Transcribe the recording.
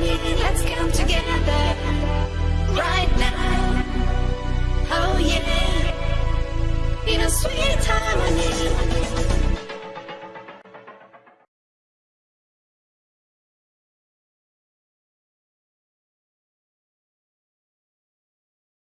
let's come together